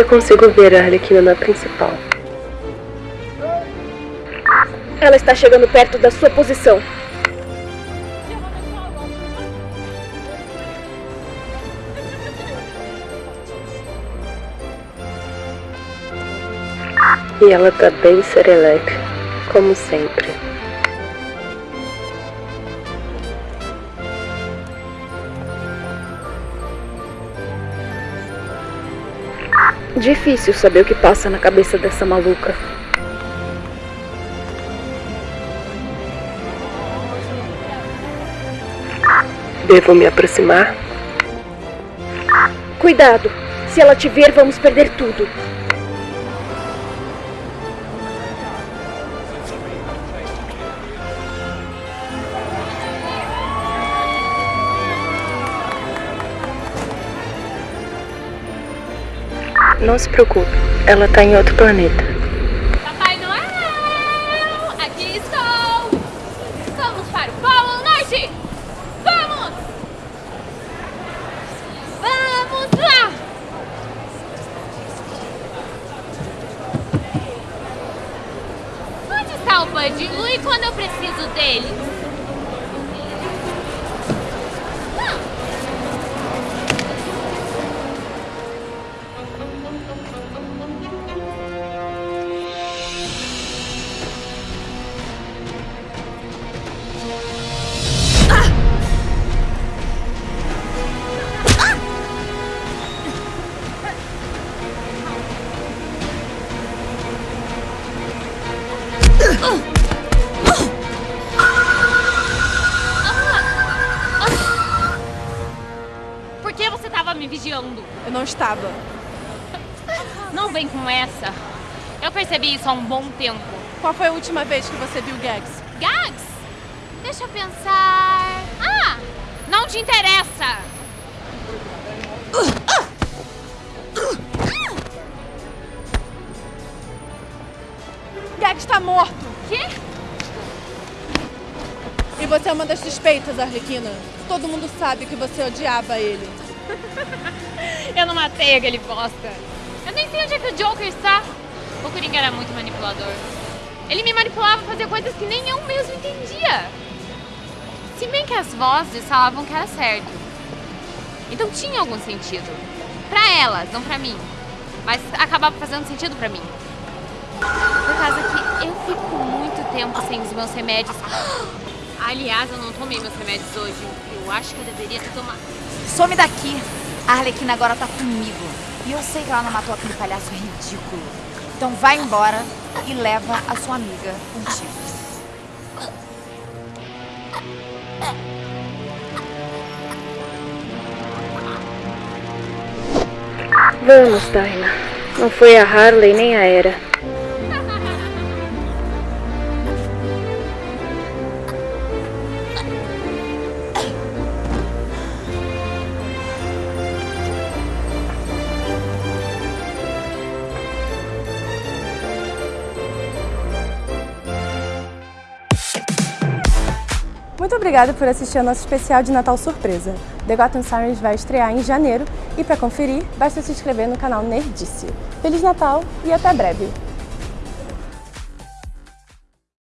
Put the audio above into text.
Eu consigo ver a Arlequina na principal. Ela está chegando perto da sua posição. E ela tá bem serelepe, como sempre. Difícil saber o que passa na cabeça dessa maluca. Devo me aproximar? Cuidado! Se ela te ver, vamos perder tudo. Não se preocupe, ela tá em outro planeta. Papai Noel, aqui estou. Vamos para o Polo Norte. Vamos! Vamos lá! Onde está o Bud e Louie quando eu preciso dele? Por que você estava me vigiando? Eu não estava. Não vem com essa. Eu percebi isso há um bom tempo. Qual foi a última vez que você viu Gags? Gags? Deixa eu pensar. Ah! Não te interessa! Está morto! Quê? E você é uma das suspeitas, Arlequina. Todo mundo sabe que você odiava ele. Eu não matei aquele bosta. Eu nem sei onde é que o Joker está. O Coringa era muito manipulador. Ele me manipulava a fazer coisas que nem eu mesmo entendia. Se bem que as vozes falavam que era certo. Então tinha algum sentido. Pra elas, não pra mim. Mas acabava fazendo sentido pra mim. Por causa que eu fico muito tempo sem os meus remédios. Aliás, eu não tomei meus remédios hoje. Eu acho que eu deveria ter tomado. Some daqui! A Arlequina agora tá comigo. E eu sei que ela não matou aquele palhaço ridículo. Então vai embora e leva a sua amiga contigo. Vamos, Taina. Não foi a Harley nem a Era. Muito obrigada por assistir ao nosso especial de Natal Surpresa. The Gotham Sirens vai estrear em janeiro e para conferir, basta se inscrever no canal Nerdice. Feliz Natal e até breve!